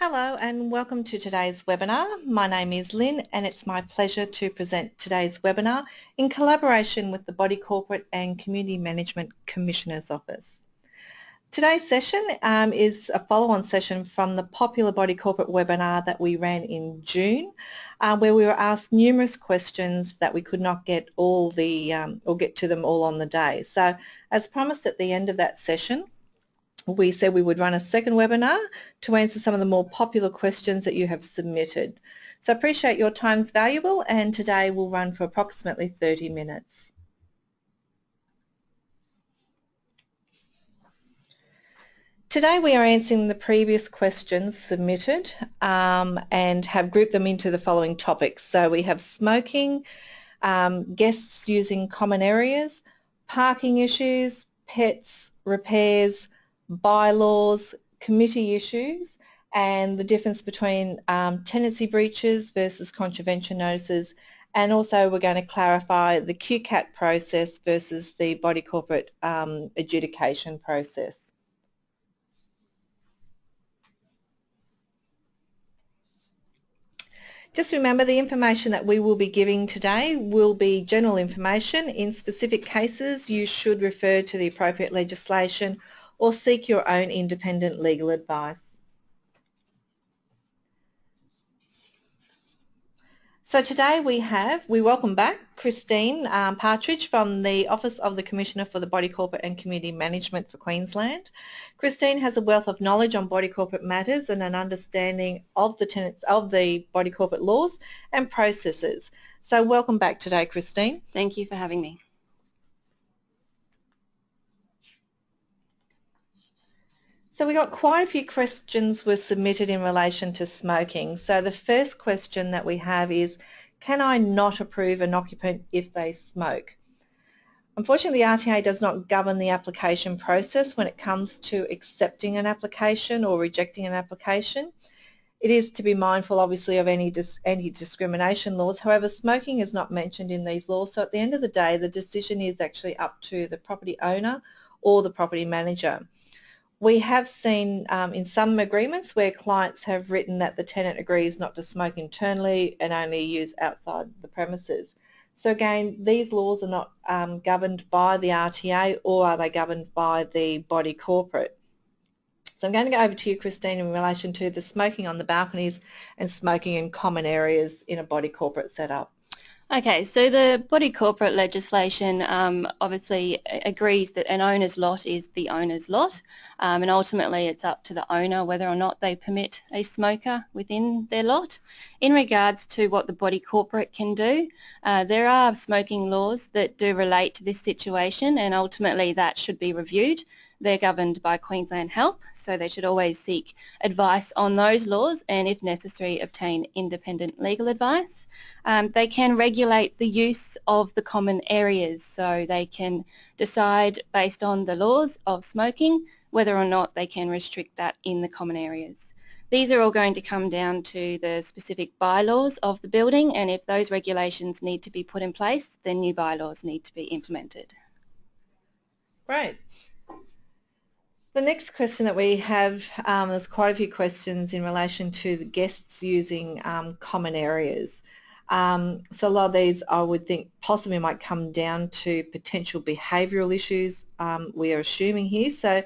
Hello and welcome to today's webinar. My name is Lynn and it's my pleasure to present today's webinar in collaboration with the Body Corporate and Community Management Commissioner's Office. Today's session um, is a follow-on session from the popular Body Corporate webinar that we ran in June uh, where we were asked numerous questions that we could not get all the um, or get to them all on the day. So as promised at the end of that session we said we would run a second webinar to answer some of the more popular questions that you have submitted. So I appreciate your time's valuable and today we'll run for approximately 30 minutes. Today we are answering the previous questions submitted um, and have grouped them into the following topics. So we have smoking, um, guests using common areas, parking issues, pets, repairs, bylaws, committee issues and the difference between um, tenancy breaches versus contravention notices and also we're going to clarify the QCAT process versus the body corporate um, adjudication process. Just remember the information that we will be giving today will be general information. In specific cases you should refer to the appropriate legislation or seek your own independent legal advice. So today we have, we welcome back Christine um, Partridge from the Office of the Commissioner for the Body Corporate and Community Management for Queensland. Christine has a wealth of knowledge on body corporate matters and an understanding of the tenets of the body corporate laws and processes. So welcome back today Christine. Thank you for having me. So we got quite a few questions were submitted in relation to smoking. So the first question that we have is, can I not approve an occupant if they smoke? Unfortunately, the RTA does not govern the application process when it comes to accepting an application or rejecting an application. It is to be mindful, obviously, of any anti-discrimination laws. However, smoking is not mentioned in these laws, so at the end of the day, the decision is actually up to the property owner or the property manager. We have seen um, in some agreements where clients have written that the tenant agrees not to smoke internally and only use outside the premises. So again, these laws are not um, governed by the RTA or are they governed by the body corporate. So I'm going to go over to you, Christine, in relation to the smoking on the balconies and smoking in common areas in a body corporate setup. Okay, so the body corporate legislation um, obviously agrees that an owner's lot is the owner's lot um, and ultimately it's up to the owner whether or not they permit a smoker within their lot. In regards to what the body corporate can do, uh, there are smoking laws that do relate to this situation and ultimately that should be reviewed. They're governed by Queensland Health, so they should always seek advice on those laws and if necessary obtain independent legal advice. Um, they can regulate the use of the common areas so they can decide based on the laws of smoking whether or not they can restrict that in the common areas. These are all going to come down to the specific bylaws of the building and if those regulations need to be put in place then new bylaws need to be implemented. Right. The next question that we have, um, there's quite a few questions in relation to the guests using um, common areas. Um, so a lot of these I would think possibly might come down to potential behavioural issues um, we are assuming here. So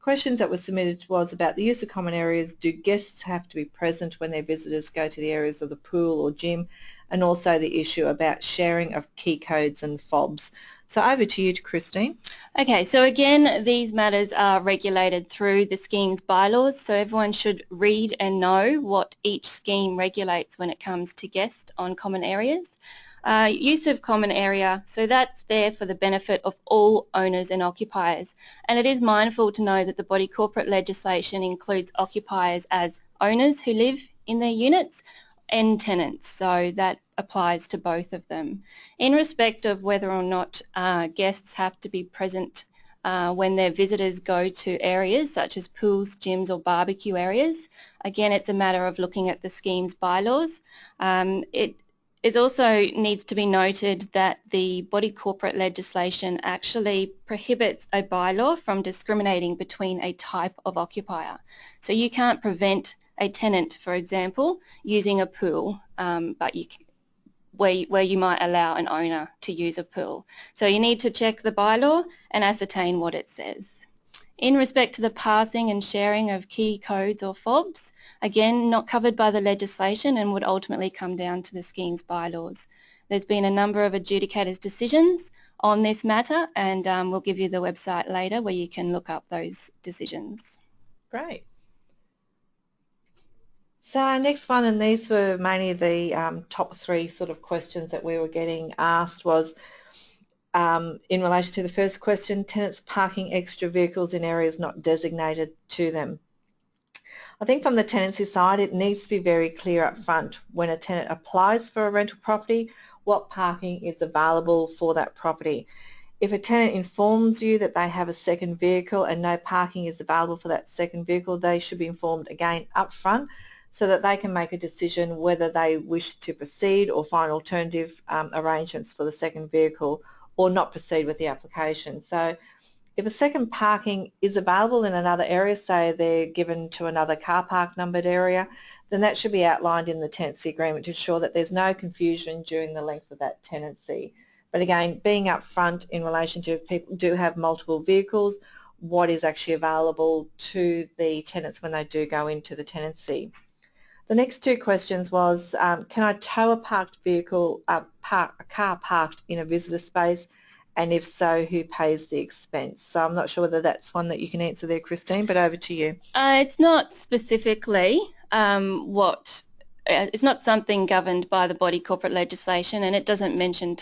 questions that were submitted was about the use of common areas. Do guests have to be present when their visitors go to the areas of the pool or gym? And also the issue about sharing of key codes and fobs. So over to you, Christine. Okay, so again, these matters are regulated through the scheme's bylaws, so everyone should read and know what each scheme regulates when it comes to guests on common areas. Uh, use of common area, so that's there for the benefit of all owners and occupiers. And it is mindful to know that the body corporate legislation includes occupiers as owners who live in their units and tenants, so that applies to both of them. In respect of whether or not uh, guests have to be present uh, when their visitors go to areas such as pools, gyms or barbecue areas, again it's a matter of looking at the scheme's bylaws. Um, it, it also needs to be noted that the body corporate legislation actually prohibits a bylaw from discriminating between a type of occupier. So you can't prevent a tenant, for example, using a pool, um, but you where, where you might allow an owner to use a pool. So you need to check the bylaw and ascertain what it says. In respect to the passing and sharing of key codes or FOBs, again, not covered by the legislation and would ultimately come down to the scheme's bylaws. There's been a number of adjudicators' decisions on this matter and um, we'll give you the website later where you can look up those decisions. Great. So our next one, and these were mainly the um, top three sort of questions that we were getting asked was um, in relation to the first question, tenants parking extra vehicles in areas not designated to them. I think from the tenancy side it needs to be very clear up front when a tenant applies for a rental property what parking is available for that property. If a tenant informs you that they have a second vehicle and no parking is available for that second vehicle, they should be informed again up front so that they can make a decision whether they wish to proceed or find alternative um, arrangements for the second vehicle or not proceed with the application. So if a second parking is available in another area, say they're given to another car park numbered area, then that should be outlined in the tenancy agreement to ensure that there's no confusion during the length of that tenancy. But again, being upfront in relation to if people do have multiple vehicles, what is actually available to the tenants when they do go into the tenancy. The next two questions was, um, can I tow a parked vehicle, uh, park, a car parked in a visitor space, and if so, who pays the expense? So I'm not sure whether that's one that you can answer there, Christine, but over to you. Uh, it's not specifically um, what Uh, it's not something governed by the body corporate legislation and it doesn't mention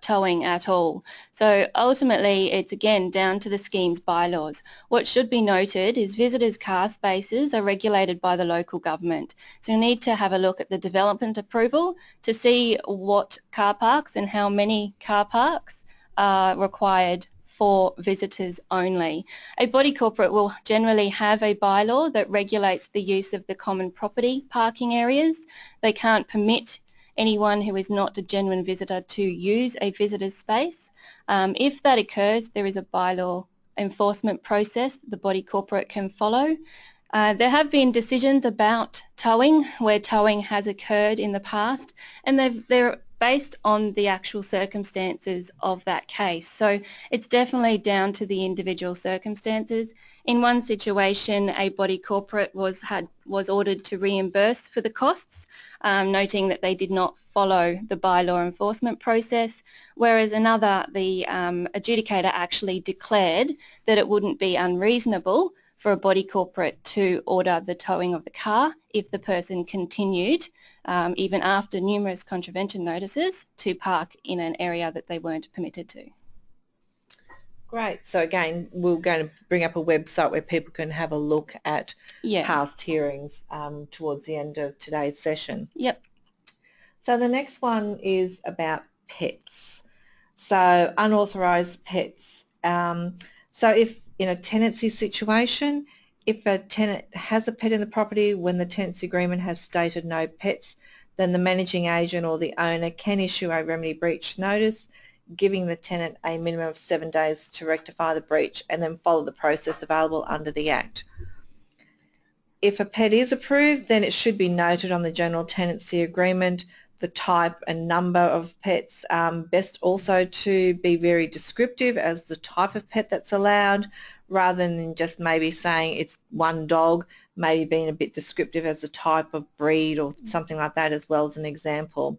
towing at all. So ultimately it's again down to the scheme's bylaws. What should be noted is visitors car spaces are regulated by the local government. So you need to have a look at the development approval to see what car parks and how many car parks are required for visitors only. A body corporate will generally have a bylaw that regulates the use of the common property parking areas. They can't permit anyone who is not a genuine visitor to use a visitor's space. Um, if that occurs, there is a bylaw enforcement process the body corporate can follow. Uh, there have been decisions about towing where towing has occurred in the past and they're based on the actual circumstances of that case. So it's definitely down to the individual circumstances. In one situation, a body corporate was had was ordered to reimburse for the costs, um, noting that they did not follow the bylaw enforcement process, whereas another, the um, adjudicator actually declared that it wouldn't be unreasonable for a body corporate to order the towing of the car if the person continued, um, even after numerous contravention notices, to park in an area that they weren't permitted to. Great. So again, we're going to bring up a website where people can have a look at yeah. past hearings um, towards the end of today's session. Yep. So the next one is about pets. So unauthorised pets. Um, so if in a tenancy situation, if a tenant has a pet in the property when the tenancy agreement has stated no pets, then the managing agent or the owner can issue a remedy breach notice, giving the tenant a minimum of seven days to rectify the breach and then follow the process available under the Act. If a pet is approved, then it should be noted on the general tenancy agreement the type and number of pets. Um, best also to be very descriptive as the type of pet that's allowed rather than just maybe saying it's one dog, maybe being a bit descriptive as the type of breed or something like that as well as an example.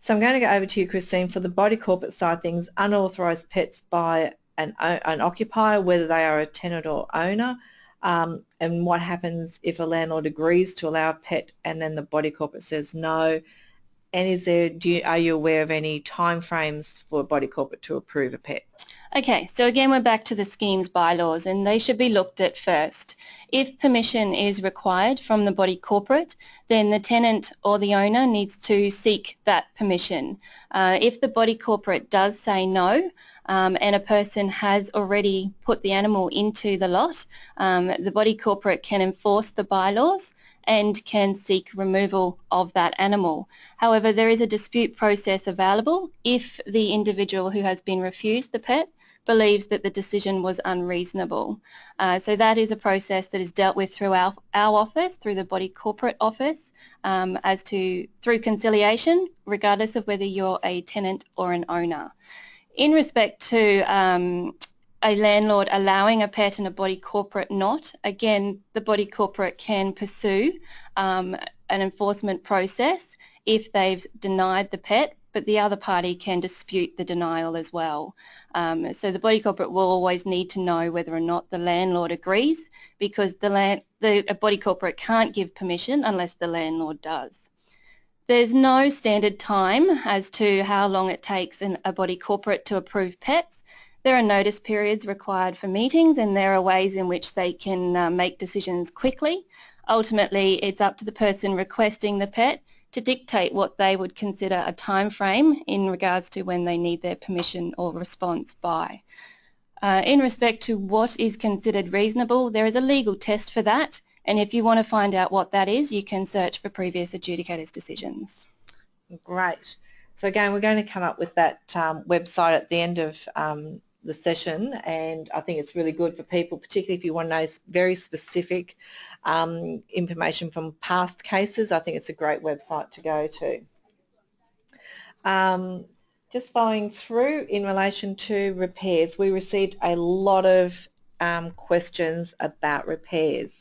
So I'm going to go over to you, Christine, for the body corporate side things, unauthorised pets by an, an occupier, whether they are a tenant or owner, um, and what happens if a landlord agrees to allow a pet and then the body corporate says no, and is there, do you, are you aware of any timeframes for body corporate to approve a PET? Okay, so again we're back to the scheme's bylaws and they should be looked at first. If permission is required from the body corporate, then the tenant or the owner needs to seek that permission. Uh, if the body corporate does say no um, and a person has already put the animal into the lot, um, the body corporate can enforce the bylaws and can seek removal of that animal. However, there is a dispute process available if the individual who has been refused the pet believes that the decision was unreasonable. Uh, so that is a process that is dealt with through our, our office, through the body corporate office, um, as to through conciliation, regardless of whether you're a tenant or an owner. In respect to um, a landlord allowing a pet and a body corporate not, again, the body corporate can pursue um, an enforcement process if they've denied the pet but the other party can dispute the denial as well. Um, so the body corporate will always need to know whether or not the landlord agrees because the, land, the body corporate can't give permission unless the landlord does. There's no standard time as to how long it takes an, a body corporate to approve pets. There are notice periods required for meetings and there are ways in which they can uh, make decisions quickly. Ultimately, it's up to the person requesting the pet to dictate what they would consider a time frame in regards to when they need their permission or response by. Uh, in respect to what is considered reasonable, there is a legal test for that and if you want to find out what that is, you can search for previous adjudicators' decisions. Great. So again, we're going to come up with that um, website at the end of um, the session and I think it's really good for people, particularly if you want to know very specific um, information from past cases. I think it's a great website to go to. Um, just following through in relation to repairs, we received a lot of um, questions about repairs.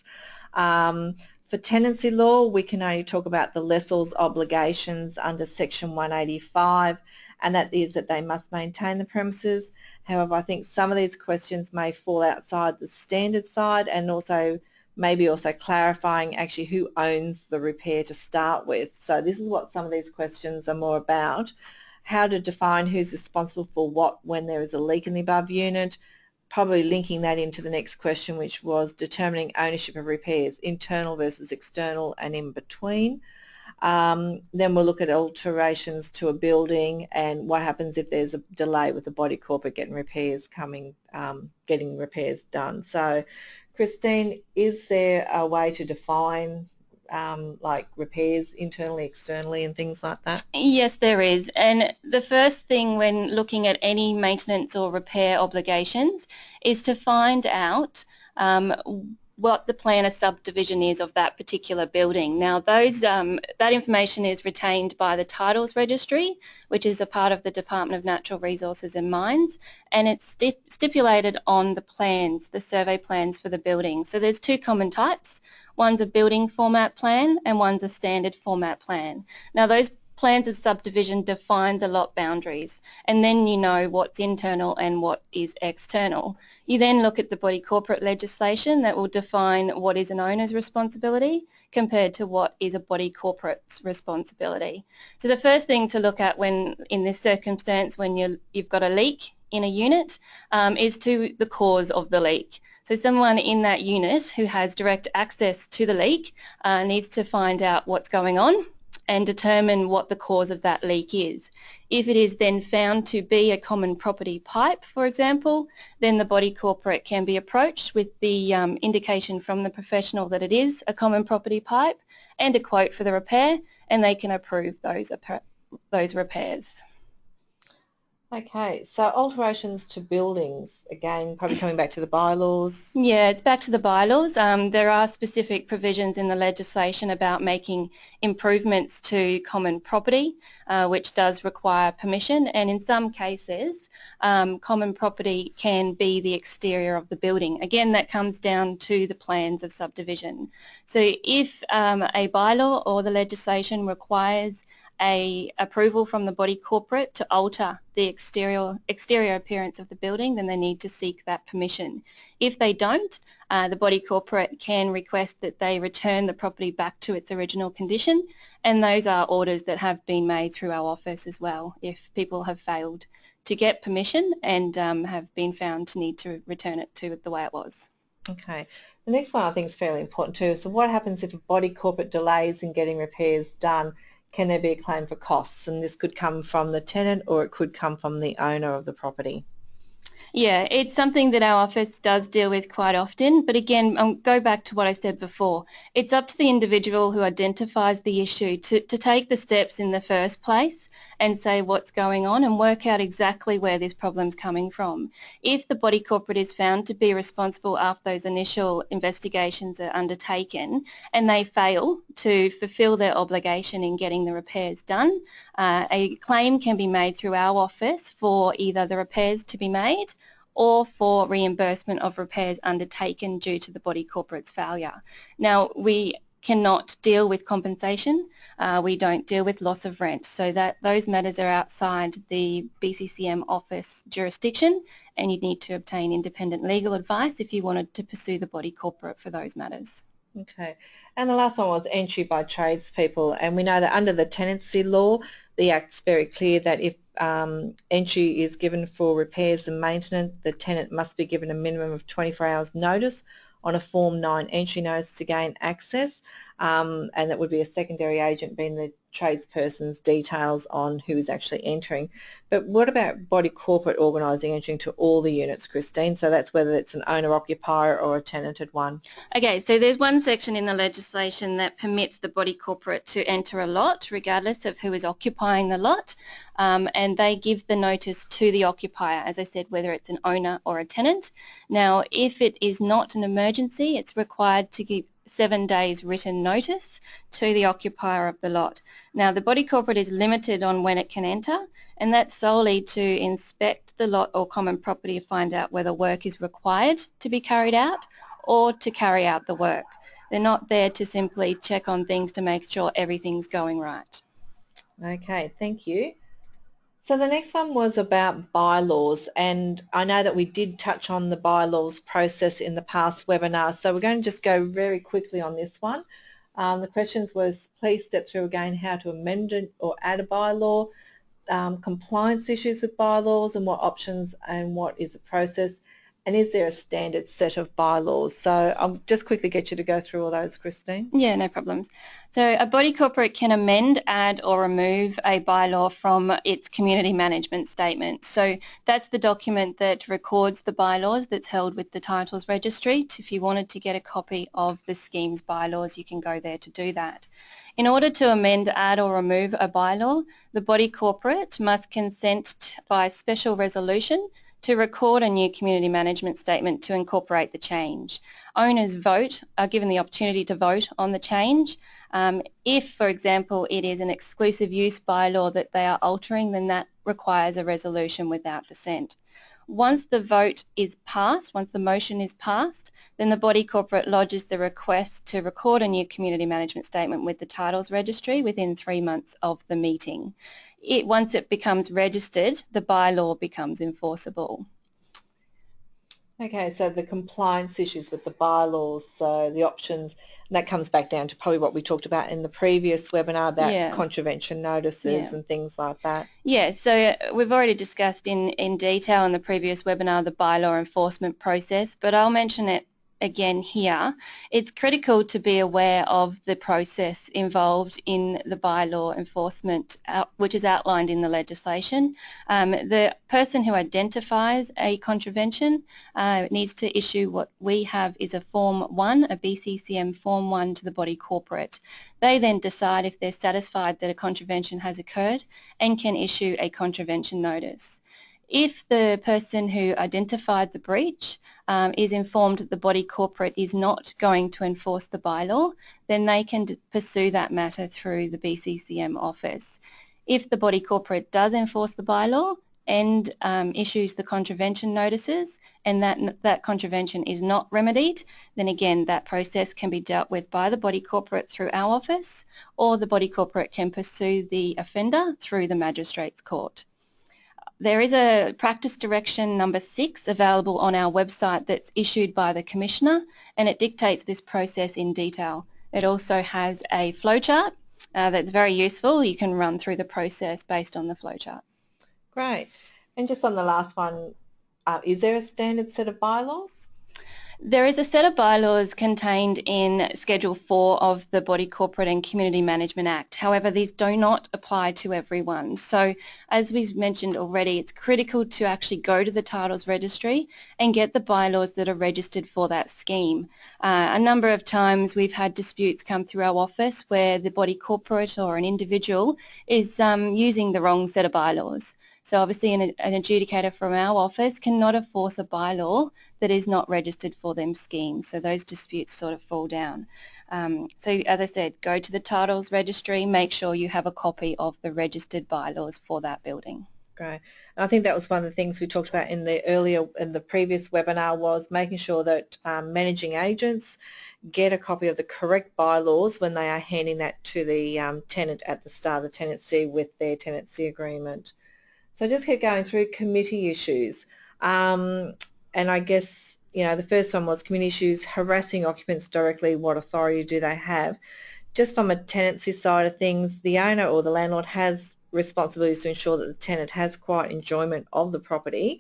Um, for tenancy law, we can only talk about the lessor's obligations under section 185 and that is that they must maintain the premises. However, I think some of these questions may fall outside the standard side and also maybe also clarifying actually who owns the repair to start with. So this is what some of these questions are more about. How to define who's responsible for what when there is a leak in the above unit, probably linking that into the next question which was determining ownership of repairs, internal versus external and in between. Um, then we'll look at alterations to a building and what happens if there's a delay with the body corporate getting repairs coming, um, getting repairs done. So Christine, is there a way to define um, like repairs internally, externally and things like that? Yes, there is. And the first thing when looking at any maintenance or repair obligations is to find out um, what the plan of subdivision is of that particular building. Now those, um, that information is retained by the Titles Registry, which is a part of the Department of Natural Resources and Mines, and it's stip stipulated on the plans, the survey plans for the building. So there's two common types. One's a building format plan and one's a standard format plan. Now those plans of subdivision define the lot boundaries and then you know what's internal and what is external. You then look at the body corporate legislation that will define what is an owner's responsibility compared to what is a body corporate's responsibility. So the first thing to look at when in this circumstance when you you've got a leak in a unit um, is to the cause of the leak. So someone in that unit who has direct access to the leak uh, needs to find out what's going on and determine what the cause of that leak is. If it is then found to be a common property pipe, for example, then the body corporate can be approached with the um, indication from the professional that it is a common property pipe and a quote for the repair and they can approve those, those repairs. Okay, so alterations to buildings, again, probably coming back to the bylaws. Yeah, it's back to the bylaws. Um, there are specific provisions in the legislation about making improvements to common property, uh, which does require permission, and in some cases, um, common property can be the exterior of the building. Again, that comes down to the plans of subdivision. So if um, a bylaw or the legislation requires a approval from the body corporate to alter the exterior, exterior appearance of the building, then they need to seek that permission. If they don't, uh, the body corporate can request that they return the property back to its original condition and those are orders that have been made through our office as well if people have failed to get permission and um, have been found to need to return it to the way it was. Okay. The next one I think is fairly important too. So what happens if a body corporate delays in getting repairs done can there be a claim for costs? And this could come from the tenant or it could come from the owner of the property. Yeah, it's something that our office does deal with quite often, but again, I'll go back to what I said before. It's up to the individual who identifies the issue to, to take the steps in the first place and say what's going on and work out exactly where this problem's coming from. If the body corporate is found to be responsible after those initial investigations are undertaken and they fail to fulfil their obligation in getting the repairs done, uh, a claim can be made through our office for either the repairs to be made or for reimbursement of repairs undertaken due to the body corporate's failure. Now, we cannot deal with compensation. Uh, we don't deal with loss of rent. So that those matters are outside the BCCM office jurisdiction and you'd need to obtain independent legal advice if you wanted to pursue the body corporate for those matters. Okay. And the last one was entry by tradespeople. And we know that under the tenancy law, the Act's very clear that if um, entry is given for repairs and maintenance, the tenant must be given a minimum of 24 hours notice on a Form 9 entry notice to gain access um, and that would be a secondary agent being the tradesperson's details on who is actually entering. But what about body corporate organising entering to all the units, Christine? So that's whether it's an owner-occupier or a tenanted one. Okay, so there's one section in the legislation that permits the body corporate to enter a lot regardless of who is occupying the lot um, and they give the notice to the occupier, as I said, whether it's an owner or a tenant. Now, if it is not an emergency, it's required to give seven days written notice to the occupier of the lot. Now the body corporate is limited on when it can enter and that's solely to inspect the lot or common property to find out whether work is required to be carried out or to carry out the work. They're not there to simply check on things to make sure everything's going right. Okay, thank you. So the next one was about bylaws and I know that we did touch on the bylaws process in the past webinar so we're going to just go very quickly on this one. Um, the questions was please step through again how to amend or add a bylaw, um, compliance issues with bylaws and what options and what is the process and is there a standard set of bylaws? So I'll just quickly get you to go through all those, Christine. Yeah, no problems. So a body corporate can amend, add or remove a bylaw from its community management statement. So that's the document that records the bylaws that's held with the titles registry. If you wanted to get a copy of the scheme's bylaws, you can go there to do that. In order to amend, add or remove a bylaw, the body corporate must consent by special resolution to record a new community management statement to incorporate the change. Owners vote, are given the opportunity to vote on the change. Um, if, for example, it is an exclusive use bylaw that they are altering, then that requires a resolution without dissent. Once the vote is passed, once the motion is passed, then the body corporate lodges the request to record a new community management statement with the titles registry within three months of the meeting. It, once it becomes registered, the bylaw becomes enforceable. Okay, so the compliance issues with the bylaws, so the options, that comes back down to probably what we talked about in the previous webinar about yeah. contravention notices yeah. and things like that. Yeah, so uh, we've already discussed in, in detail in the previous webinar the bylaw enforcement process, but I'll mention it again here, it's critical to be aware of the process involved in the bylaw enforcement, which is outlined in the legislation. Um, the person who identifies a contravention uh, needs to issue what we have is a Form 1, a BCCM Form 1 to the body corporate. They then decide if they're satisfied that a contravention has occurred and can issue a contravention notice. If the person who identified the breach um, is informed that the body corporate is not going to enforce the bylaw, then they can pursue that matter through the BCCM office. If the body corporate does enforce the bylaw and um, issues the contravention notices and that, that contravention is not remedied, then again that process can be dealt with by the body corporate through our office or the body corporate can pursue the offender through the magistrate's court. There is a practice direction number six available on our website that's issued by the Commissioner and it dictates this process in detail. It also has a flowchart uh, that's very useful. You can run through the process based on the flowchart. Great. And just on the last one, uh, is there a standard set of bylaws? There is a set of bylaws contained in Schedule 4 of the Body Corporate and Community Management Act. However, these do not apply to everyone. So as we've mentioned already, it's critical to actually go to the titles registry and get the bylaws that are registered for that scheme. Uh, a number of times we've had disputes come through our office where the body corporate or an individual is um, using the wrong set of bylaws. So obviously an, an, adjudicator from our office cannot enforce a bylaw that is not registered for them scheme. So those disputes sort of fall down. Um, so as I said, go to the titles registry, make sure you have a copy of the registered bylaws for that building. Great. And I think that was one of the things we talked about in the earlier, in the previous webinar was making sure that um, managing agents get a copy of the correct bylaws when they are handing that to the um, tenant at the start of the tenancy with their tenancy agreement. So I just keep going through committee issues. Um, and I guess, you know, the first one was committee issues, harassing occupants directly, what authority do they have? Just from a tenancy side of things, the owner or the landlord has responsibilities to ensure that the tenant has quiet enjoyment of the property.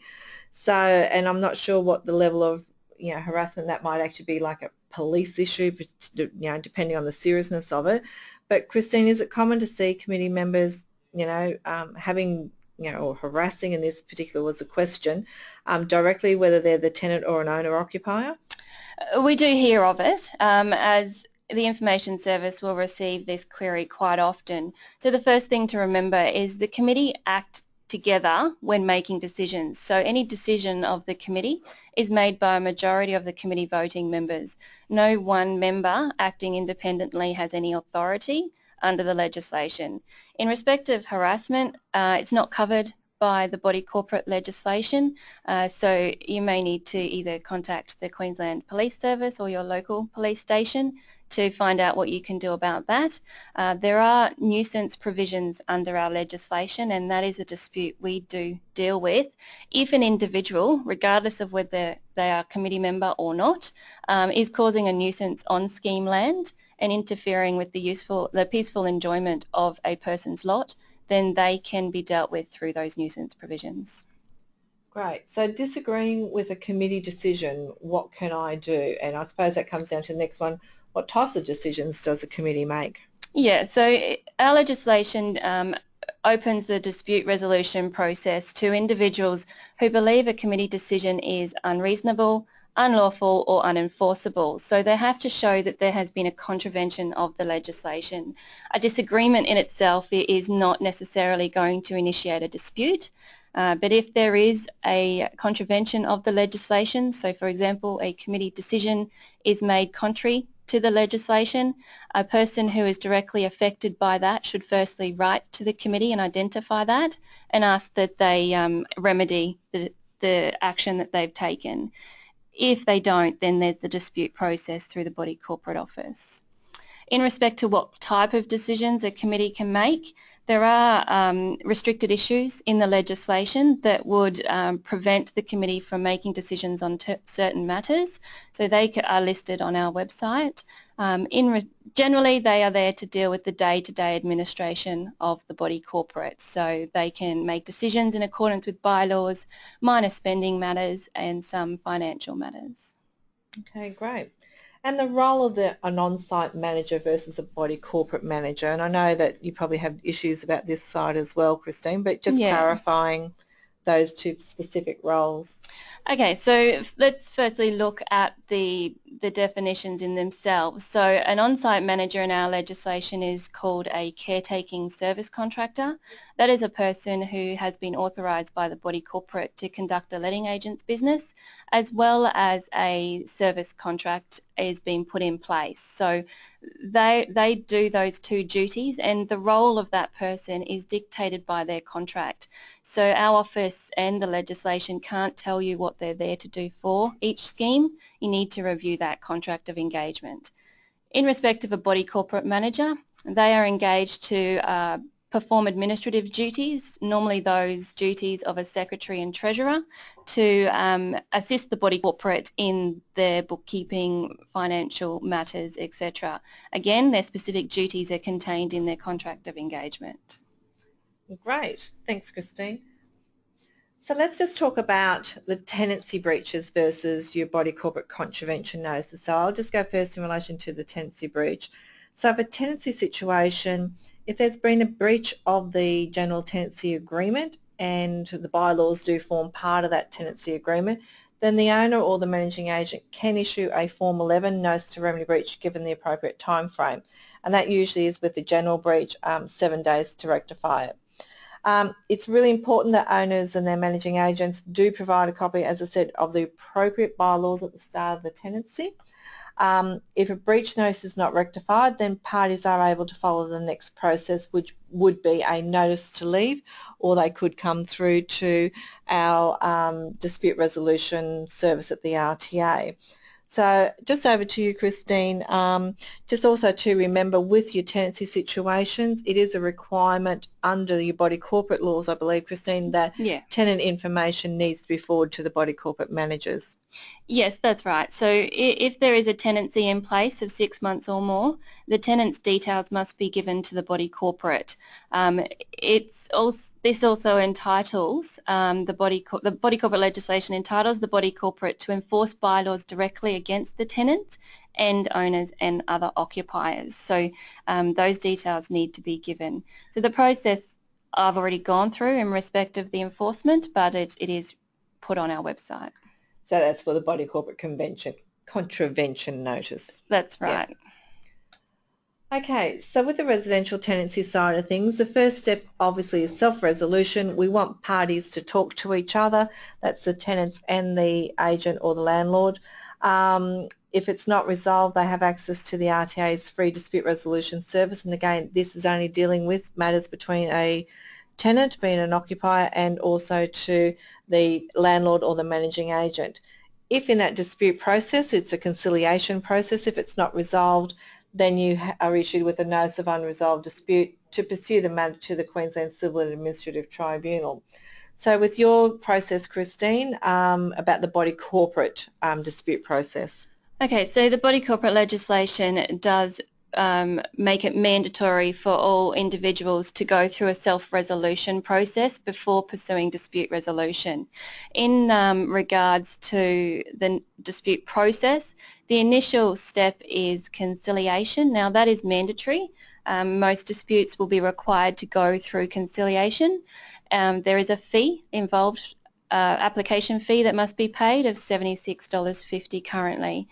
So, and I'm not sure what the level of, you know, harassment that might actually be like a police issue, you know, depending on the seriousness of it. But Christine, is it common to see committee members, you know, um, having you know, or harassing in this particular was the question, um, directly whether they're the tenant or an owner occupier? Uh, we do hear of it um, as the information service will receive this query quite often. So the first thing to remember is the committee act together when making decisions. So any decision of the committee is made by a majority of the committee voting members. No one member acting independently has any authority under the legislation. In respect of harassment, uh, it's not covered by the body corporate legislation, uh, so you may need to either contact the Queensland Police Service or your local police station to find out what you can do about that. Uh, there are nuisance provisions under our legislation and that is a dispute we do deal with. If an individual, regardless of whether they are a committee member or not, um, is causing a nuisance on scheme land, and interfering with the useful, the peaceful enjoyment of a person's lot, then they can be dealt with through those nuisance provisions. Great. So disagreeing with a committee decision, what can I do? And I suppose that comes down to the next one. What types of decisions does a committee make? Yeah, so our legislation um, opens the dispute resolution process to individuals who believe a committee decision is unreasonable, unlawful or unenforceable. So they have to show that there has been a contravention of the legislation. A disagreement in itself is not necessarily going to initiate a dispute, uh, but if there is a contravention of the legislation, so for example a committee decision is made contrary to the legislation, a person who is directly affected by that should firstly write to the committee and identify that and ask that they um, remedy the, the action that they've taken. If they don't, then there's the dispute process through the body corporate office. In respect to what type of decisions a committee can make, there are um, restricted issues in the legislation that would um, prevent the committee from making decisions on certain matters. So they are listed on our website. Um, in generally, they are there to deal with the day-to-day -day administration of the body corporate. So they can make decisions in accordance with bylaws, minor spending matters and some financial matters. Okay, great and the role of the, an on-site manager versus a body corporate manager. And I know that you probably have issues about this side as well, Christine, but just yeah. clarifying those two specific roles. Okay, so let's firstly look at the, the definitions in themselves. So an on-site manager in our legislation is called a caretaking service contractor. That is a person who has been authorised by the body corporate to conduct a letting agent's business as well as a service contract is being put in place. So they, they do those two duties and the role of that person is dictated by their contract. So our office and the legislation can't tell you what they're there to do for each scheme. You need to review that contract of engagement. In respect of a body corporate manager, they are engaged to uh, perform administrative duties, normally those duties of a secretary and treasurer, to um, assist the body corporate in their bookkeeping, financial matters, etc. Again, their specific duties are contained in their contract of engagement. Great. Thanks, Christine. So let's just talk about the tenancy breaches versus your body corporate contravention notices. So I'll just go first in relation to the tenancy breach. So if a tenancy situation, if there's been a breach of the general tenancy agreement and the bylaws do form part of that tenancy agreement, then the owner or the managing agent can issue a Form 11 notice to remedy breach given the appropriate time frame. And that usually is with the general breach, um, seven days to rectify it. Um, it's really important that owners and their managing agents do provide a copy, as I said, of the appropriate bylaws at the start of the tenancy. Um, if a breach notice is not rectified, then parties are able to follow the next process, which would be a notice to leave, or they could come through to our um, dispute resolution service at the RTA. So just over to you, Christine. Um, just also to remember with your tenancy situations, it is a requirement under your body corporate laws, I believe, Christine, that yeah. tenant information needs to be forwarded to the body corporate managers. Yes, that's right. So if there is a tenancy in place of six months or more, the tenant's details must be given to the body corporate. Um, it's also, this also entitles um, the body the body corporate legislation entitles the body corporate to enforce bylaws directly against the tenant and owners and other occupiers. So um, those details need to be given. So the process I've already gone through in respect of the enforcement, but it, it is put on our website. So that's for the body corporate convention contravention notice. That's right. Yeah. Okay, so with the residential tenancy side of things, the first step obviously is self-resolution. We want parties to talk to each other. That's the tenants and the agent or the landlord. Um, if it's not resolved, they have access to the RTA's free dispute resolution service. And again, this is only dealing with matters between a tenant, being an occupier, and also to the landlord or the managing agent. If in that dispute process it's a conciliation process, if it's not resolved, then you are issued with a notice of unresolved dispute to pursue the matter to the Queensland Civil and Administrative Tribunal. So with your process, Christine, um, about the body corporate um, dispute process. Okay, so the body corporate legislation does um, make it mandatory for all individuals to go through a self-resolution process before pursuing dispute resolution. In um, regards to the dispute process, the initial step is conciliation. Now that is mandatory. Um, most disputes will be required to go through conciliation. Um, there is a fee involved, uh, application fee that must be paid of $76.50 currently.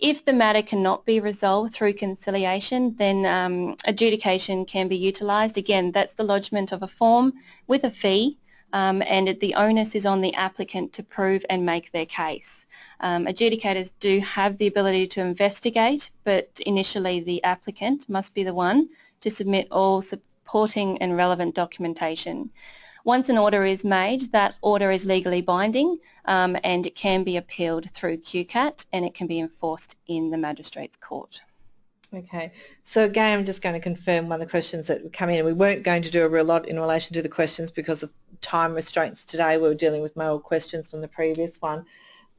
If the matter cannot be resolved through conciliation, then um, adjudication can be utilised. Again, that's the lodgement of a form with a fee um, and the onus is on the applicant to prove and make their case. Um, adjudicators do have the ability to investigate, but initially the applicant must be the one to submit all supporting and relevant documentation. Once an order is made, that order is legally binding um, and it can be appealed through QCAT and it can be enforced in the Magistrates Court. Okay, so again I'm just going to confirm one of the questions that come in. We weren't going to do a real lot in relation to the questions because of time restraints today. We were dealing with more questions from the previous one.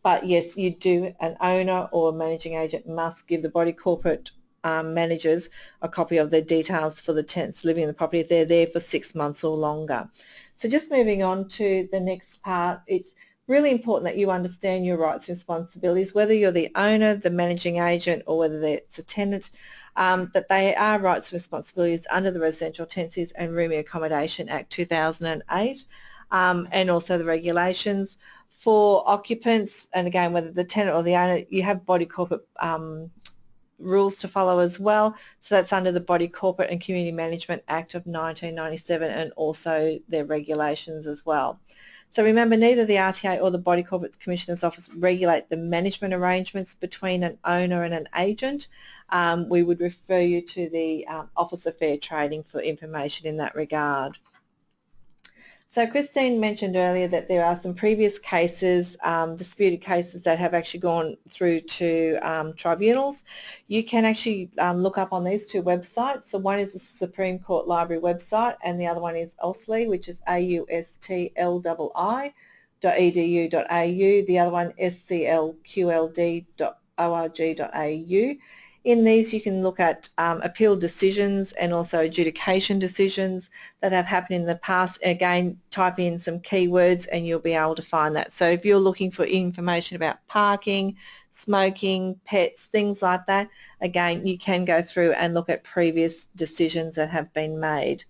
But yes, you do, an owner or managing agent must give the body corporate um, managers a copy of their details for the tenants living in the property if they're there for six months or longer. So just moving on to the next part, it's really important that you understand your rights and responsibilities, whether you're the owner, the managing agent, or whether it's a tenant, um, that they are rights and responsibilities under the Residential Tenancies and Rooming Accommodation Act 2008 um, and also the regulations. For occupants, and again, whether the tenant or the owner, you have body corporate um, rules to follow as well. So that's under the Body Corporate and Community Management Act of 1997 and also their regulations as well. So remember, neither the RTA or the Body Corporate Commissioner's Office regulate the management arrangements between an owner and an agent. Um, we would refer you to the um, Office of Fair Trading for information in that regard. So Christine mentioned earlier that there are some previous cases, um, disputed cases that have actually gone through to um, tribunals. You can actually um, look up on these two websites. So one is the Supreme Court Library website and the other one is AUSTLI, which is A-U-S-T-L-I.edu.au. The other one sclqld.org.au. In these you can look at um, appeal decisions and also adjudication decisions that have happened in the past. Again, type in some keywords and you'll be able to find that. So if you're looking for information about parking, smoking, pets, things like that, again, you can go through and look at previous decisions that have been made.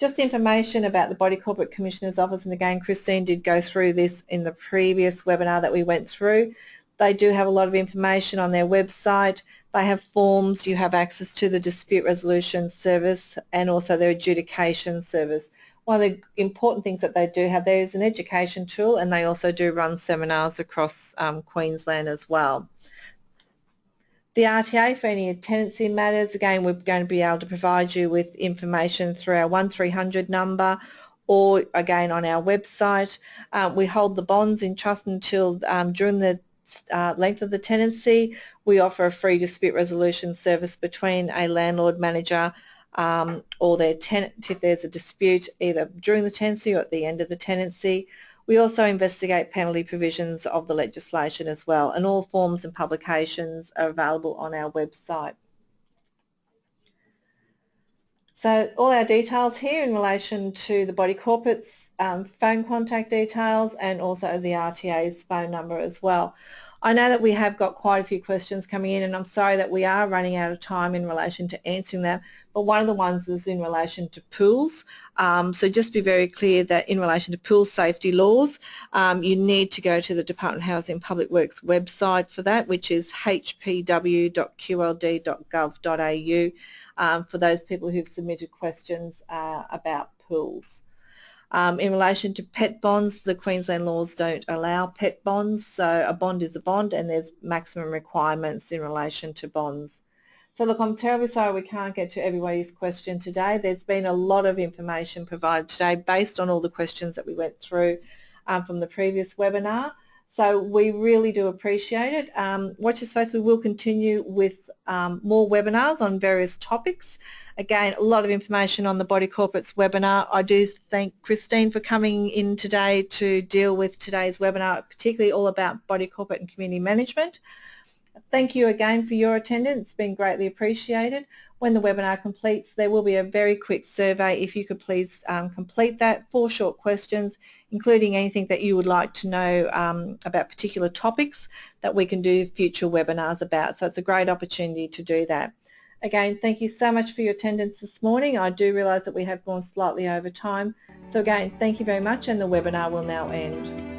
Just information about the Body Corporate Commissioner's Office, and again, Christine did go through this in the previous webinar that we went through. They do have a lot of information on their website. They have forms, you have access to the dispute resolution service and also their adjudication service. One of the important things that they do have there is an education tool and they also do run seminars across um, Queensland as well. The RTA for any tenancy matters, again we're going to be able to provide you with information through our 1300 number or again on our website. Uh, we hold the bonds in trust until um, during the uh, length of the tenancy. We offer a free dispute resolution service between a landlord manager um, or their tenant if there's a dispute either during the tenancy or at the end of the tenancy. We also investigate penalty provisions of the legislation as well and all forms and publications are available on our website. So all our details here in relation to the body corporates, um, phone contact details and also the RTA's phone number as well. I know that we have got quite a few questions coming in and I'm sorry that we are running out of time in relation to answering them, but one of the ones is in relation to pools. Um, so just be very clear that in relation to pool safety laws, um, you need to go to the Department of Housing Public Works website for that, which is hpw.qld.gov.au um, for those people who've submitted questions uh, about pools. Um, in relation to pet bonds, the Queensland laws don't allow pet bonds, so a bond is a bond and there's maximum requirements in relation to bonds. So look, I'm terribly sorry we can't get to everybody's question today. There's been a lot of information provided today based on all the questions that we went through um, from the previous webinar. So we really do appreciate it. Um, watch this space. We will continue with um, more webinars on various topics. Again, a lot of information on the Body Corporates webinar. I do thank Christine for coming in today to deal with today's webinar, particularly all about Body Corporate and Community Management. Thank you again for your attendance. It's been greatly appreciated. When the webinar completes, there will be a very quick survey. If you could please um, complete that, four short questions, including anything that you would like to know um, about particular topics that we can do future webinars about. So it's a great opportunity to do that. Again, thank you so much for your attendance this morning. I do realise that we have gone slightly over time. So again, thank you very much and the webinar will now end.